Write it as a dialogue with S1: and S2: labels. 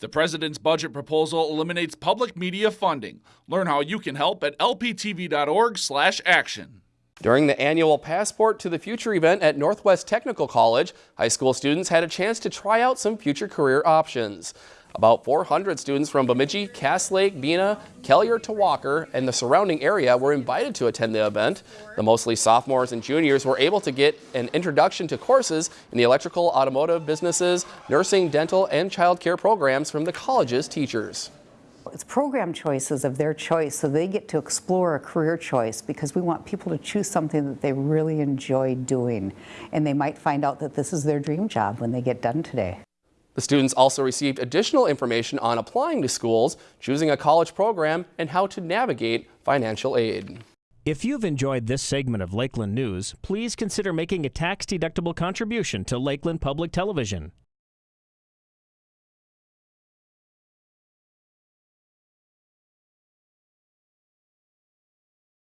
S1: The president's budget proposal eliminates public media funding. Learn how you can help at lptv.org/action.
S2: During the annual Passport to the Future event at Northwest Technical College, high school students had a chance to try out some future career options. About 400 students from Bemidji, Cass Lake, Bena, Kelliher to Walker, and the surrounding area were invited to attend the event. The mostly sophomores and juniors were able to get an introduction to courses in the electrical, automotive businesses, nursing, dental, and child care programs from the college's teachers.
S3: It's program choices of their choice, so they get to explore a career choice because we want people to choose something that they really enjoy doing. And they might find out that this is their dream job when they get done today.
S2: The students also received additional information on applying to schools, choosing a college program, and how to navigate financial aid.
S4: If you've enjoyed this segment of Lakeland News, please consider making a tax-deductible contribution to Lakeland Public Television.